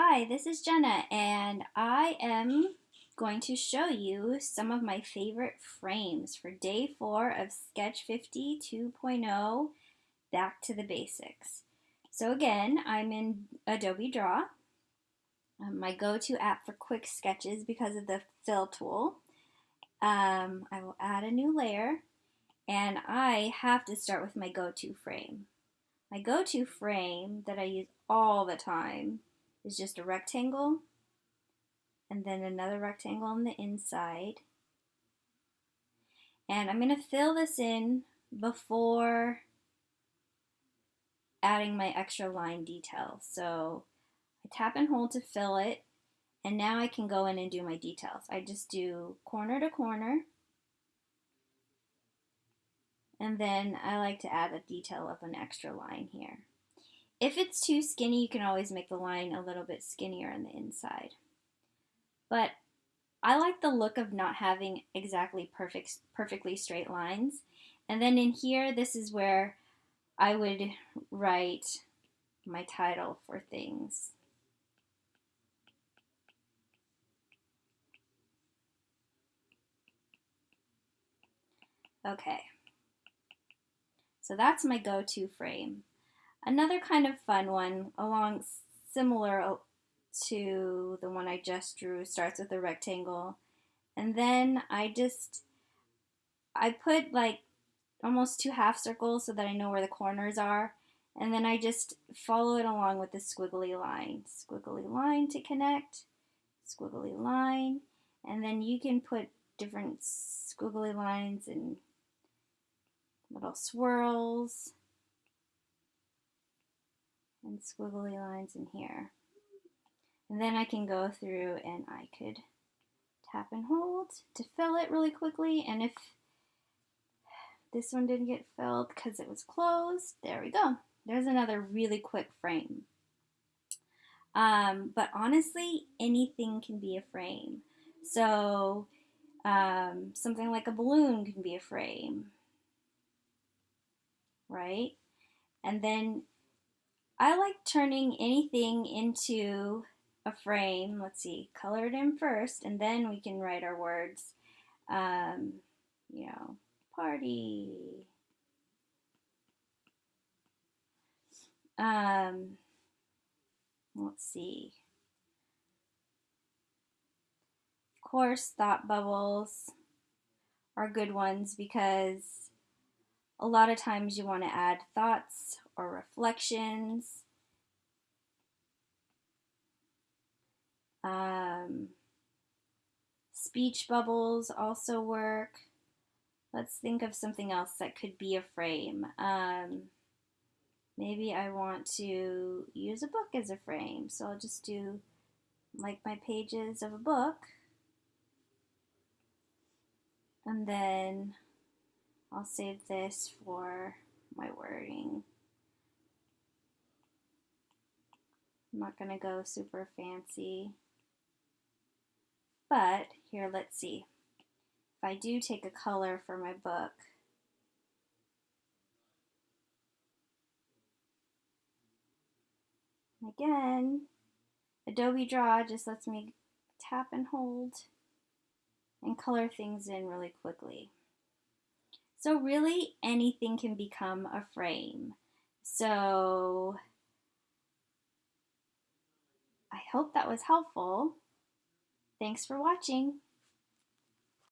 Hi, this is Jenna, and I am going to show you some of my favorite frames for day four of Sketch 50 2.0 Back to the Basics. So again, I'm in Adobe Draw, um, my go-to app for quick sketches because of the fill tool. Um, I will add a new layer, and I have to start with my go-to frame. My go-to frame that I use all the time is just a rectangle and then another rectangle on the inside. And I'm going to fill this in before adding my extra line detail. So I tap and hold to fill it and now I can go in and do my details. I just do corner to corner and then I like to add a detail of an extra line here. If it's too skinny, you can always make the line a little bit skinnier on the inside. But I like the look of not having exactly perfect, perfectly straight lines. And then in here, this is where I would write my title for things. Okay. So that's my go-to frame. Another kind of fun one, along similar uh, to the one I just drew, starts with a rectangle. And then I just, I put like almost two half circles so that I know where the corners are. And then I just follow it along with the squiggly line. Squiggly line to connect, squiggly line. And then you can put different squiggly lines and little swirls and squiggly lines in here. And then I can go through and I could tap and hold to fill it really quickly. And if this one didn't get filled because it was closed, there we go. There's another really quick frame. Um, but honestly, anything can be a frame. So um, something like a balloon can be a frame right? And then I like turning anything into a frame. Let's see, color it in first, and then we can write our words. Um, you know, party. Um, let's see. Of course, thought bubbles are good ones because a lot of times you want to add thoughts or reflections. Um, speech bubbles also work. Let's think of something else that could be a frame. Um, maybe I want to use a book as a frame. So I'll just do like my pages of a book. And then I'll save this for my wording. I'm not going to go super fancy. But here, let's see. If I do take a color for my book, again, Adobe Draw just lets me tap and hold and color things in really quickly. So really anything can become a frame. So I hope that was helpful. Thanks for watching.